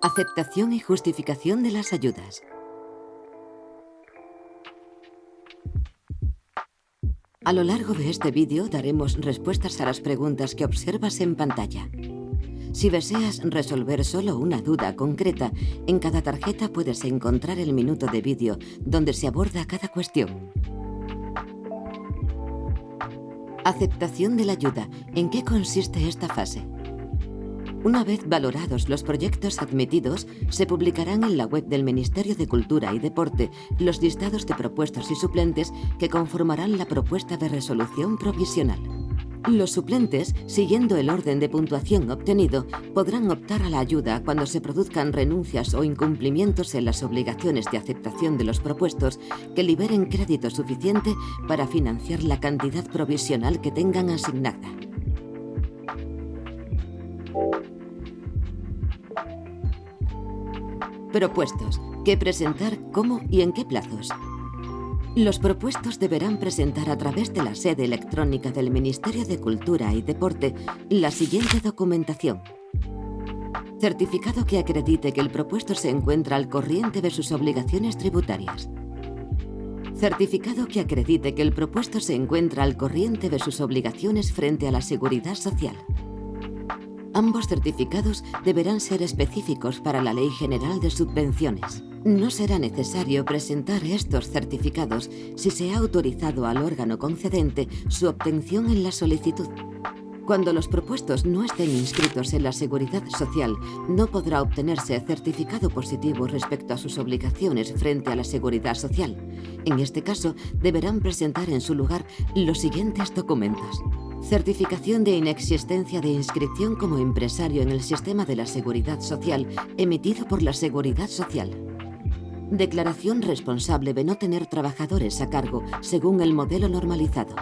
Aceptación y justificación de las ayudas. A lo largo de este vídeo daremos respuestas a las preguntas que observas en pantalla. Si deseas resolver solo una duda concreta, en cada tarjeta puedes encontrar el minuto de vídeo donde se aborda cada cuestión. Aceptación de la ayuda. ¿En qué consiste esta fase? Una vez valorados los proyectos admitidos, se publicarán en la web del Ministerio de Cultura y Deporte los listados de propuestos y suplentes que conformarán la propuesta de resolución provisional. Los suplentes, siguiendo el orden de puntuación obtenido, podrán optar a la ayuda cuando se produzcan renuncias o incumplimientos en las obligaciones de aceptación de los propuestos que liberen crédito suficiente para financiar la cantidad provisional que tengan asignada. Propuestos. ¿Qué presentar, cómo y en qué plazos? Los propuestos deberán presentar a través de la sede electrónica del Ministerio de Cultura y Deporte la siguiente documentación. Certificado que acredite que el propuesto se encuentra al corriente de sus obligaciones tributarias. Certificado que acredite que el propuesto se encuentra al corriente de sus obligaciones frente a la seguridad social. Ambos certificados deberán ser específicos para la Ley General de Subvenciones. No será necesario presentar estos certificados si se ha autorizado al órgano concedente su obtención en la solicitud. Cuando los propuestos no estén inscritos en la Seguridad Social, no podrá obtenerse certificado positivo respecto a sus obligaciones frente a la Seguridad Social. En este caso, deberán presentar en su lugar los siguientes documentos. Certificación de inexistencia de inscripción como empresario en el sistema de la Seguridad Social emitido por la Seguridad Social. Declaración responsable de no tener trabajadores a cargo según el modelo normalizado.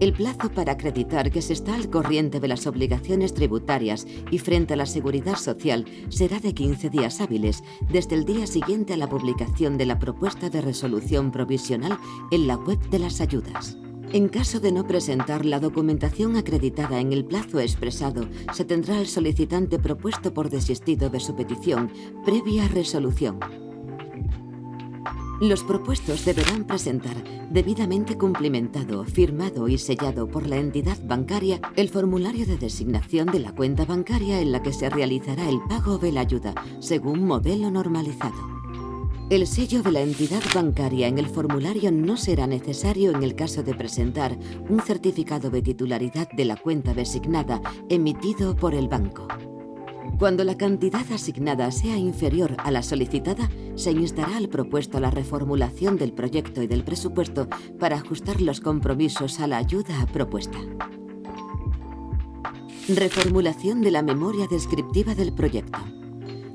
El plazo para acreditar que se está al corriente de las obligaciones tributarias y frente a la seguridad social será de 15 días hábiles, desde el día siguiente a la publicación de la propuesta de resolución provisional en la web de las ayudas. En caso de no presentar la documentación acreditada en el plazo expresado, se tendrá al solicitante propuesto por desistido de su petición, previa resolución. Los propuestos deberán presentar, debidamente cumplimentado, firmado y sellado por la entidad bancaria, el formulario de designación de la cuenta bancaria en la que se realizará el pago de la ayuda, según modelo normalizado. El sello de la entidad bancaria en el formulario no será necesario en el caso de presentar un certificado de titularidad de la cuenta designada emitido por el banco. Cuando la cantidad asignada sea inferior a la solicitada, se instará al propuesto la reformulación del proyecto y del presupuesto para ajustar los compromisos a la ayuda propuesta. Reformulación de la memoria descriptiva del proyecto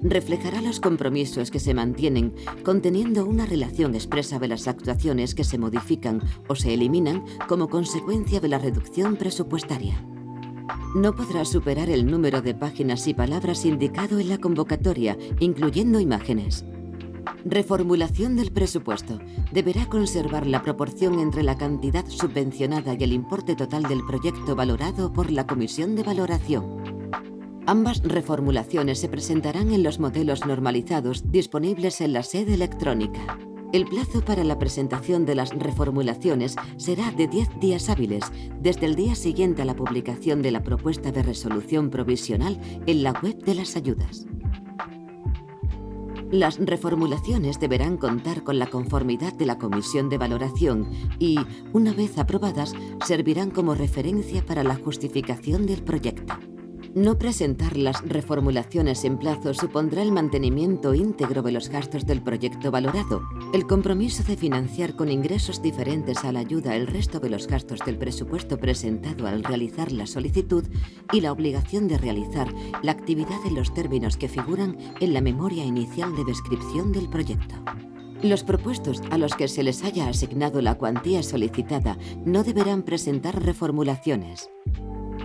reflejará los compromisos que se mantienen, conteniendo una relación expresa de las actuaciones que se modifican o se eliminan como consecuencia de la reducción presupuestaria. No podrá superar el número de páginas y palabras indicado en la convocatoria, incluyendo imágenes. Reformulación del presupuesto. Deberá conservar la proporción entre la cantidad subvencionada y el importe total del proyecto valorado por la Comisión de Valoración. Ambas reformulaciones se presentarán en los modelos normalizados disponibles en la sede electrónica. El plazo para la presentación de las reformulaciones será de 10 días hábiles, desde el día siguiente a la publicación de la propuesta de resolución provisional en la web de las ayudas. Las reformulaciones deberán contar con la conformidad de la Comisión de Valoración y, una vez aprobadas, servirán como referencia para la justificación del proyecto. No presentar las reformulaciones en plazo supondrá el mantenimiento íntegro de los gastos del proyecto valorado, el compromiso de financiar con ingresos diferentes a la ayuda el resto de los gastos del presupuesto presentado al realizar la solicitud y la obligación de realizar la actividad en los términos que figuran en la memoria inicial de descripción del proyecto. Los propuestos a los que se les haya asignado la cuantía solicitada no deberán presentar reformulaciones.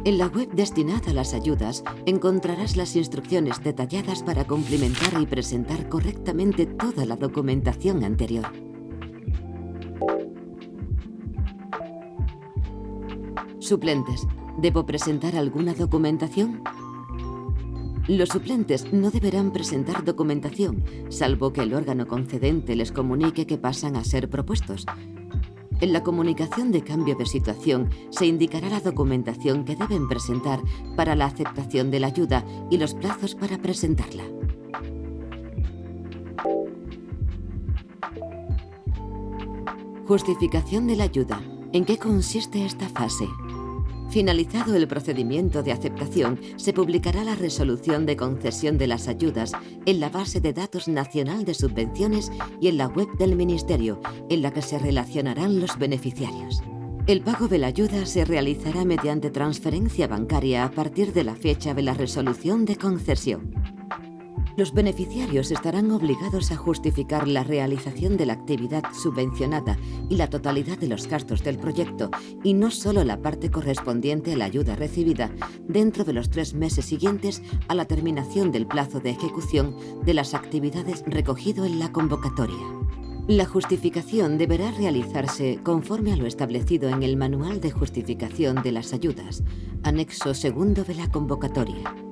En la web destinada a las ayudas encontrarás las instrucciones detalladas para complementar y presentar correctamente toda la documentación anterior. Suplentes. ¿Debo presentar alguna documentación? Los suplentes no deberán presentar documentación, salvo que el órgano concedente les comunique que pasan a ser propuestos. En la comunicación de cambio de situación se indicará la documentación que deben presentar para la aceptación de la ayuda y los plazos para presentarla. Justificación de la ayuda. ¿En qué consiste esta fase? Finalizado el procedimiento de aceptación, se publicará la resolución de concesión de las ayudas en la base de datos nacional de subvenciones y en la web del Ministerio, en la que se relacionarán los beneficiarios. El pago de la ayuda se realizará mediante transferencia bancaria a partir de la fecha de la resolución de concesión. Los beneficiarios estarán obligados a justificar la realización de la actividad subvencionada y la totalidad de los gastos del proyecto, y no solo la parte correspondiente a la ayuda recibida, dentro de los tres meses siguientes a la terminación del plazo de ejecución de las actividades recogido en la convocatoria. La justificación deberá realizarse conforme a lo establecido en el Manual de Justificación de las Ayudas, anexo segundo de la convocatoria.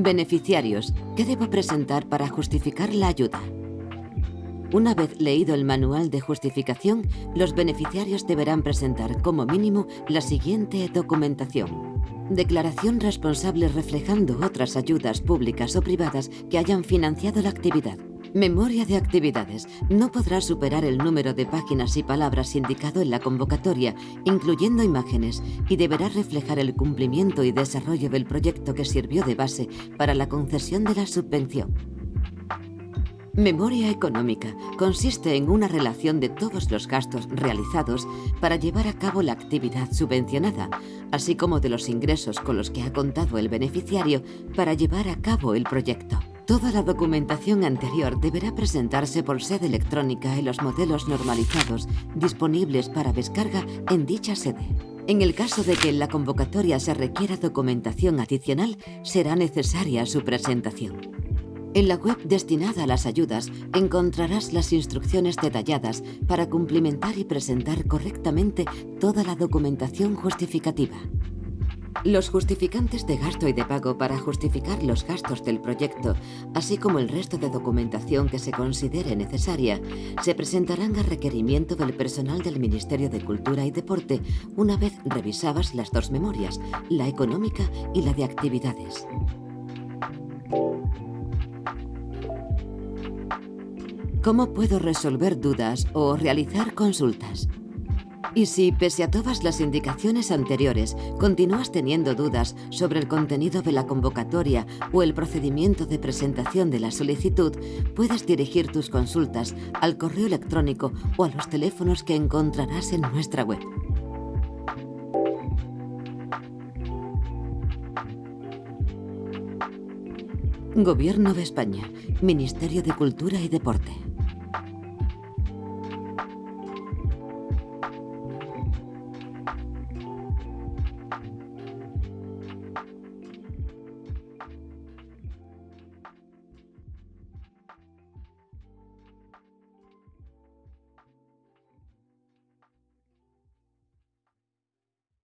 Beneficiarios. ¿Qué debo presentar para justificar la ayuda? Una vez leído el manual de justificación, los beneficiarios deberán presentar como mínimo la siguiente documentación. Declaración responsable reflejando otras ayudas públicas o privadas que hayan financiado la actividad. Memoria de actividades. No podrá superar el número de páginas y palabras indicado en la convocatoria, incluyendo imágenes, y deberá reflejar el cumplimiento y desarrollo del proyecto que sirvió de base para la concesión de la subvención. Memoria económica consiste en una relación de todos los gastos realizados para llevar a cabo la actividad subvencionada, así como de los ingresos con los que ha contado el beneficiario para llevar a cabo el proyecto. Toda la documentación anterior deberá presentarse por sede electrónica en los modelos normalizados disponibles para descarga en dicha sede. En el caso de que en la convocatoria se requiera documentación adicional, será necesaria su presentación. En la web destinada a las ayudas encontrarás las instrucciones detalladas para cumplimentar y presentar correctamente toda la documentación justificativa. Los justificantes de gasto y de pago para justificar los gastos del proyecto, así como el resto de documentación que se considere necesaria, se presentarán a requerimiento del personal del Ministerio de Cultura y Deporte una vez revisadas las dos memorias, la económica y la de actividades. ¿Cómo puedo resolver dudas o realizar consultas? Y si, pese a todas las indicaciones anteriores, continúas teniendo dudas sobre el contenido de la convocatoria o el procedimiento de presentación de la solicitud, puedes dirigir tus consultas al correo electrónico o a los teléfonos que encontrarás en nuestra web. Gobierno de España, Ministerio de Cultura y Deporte.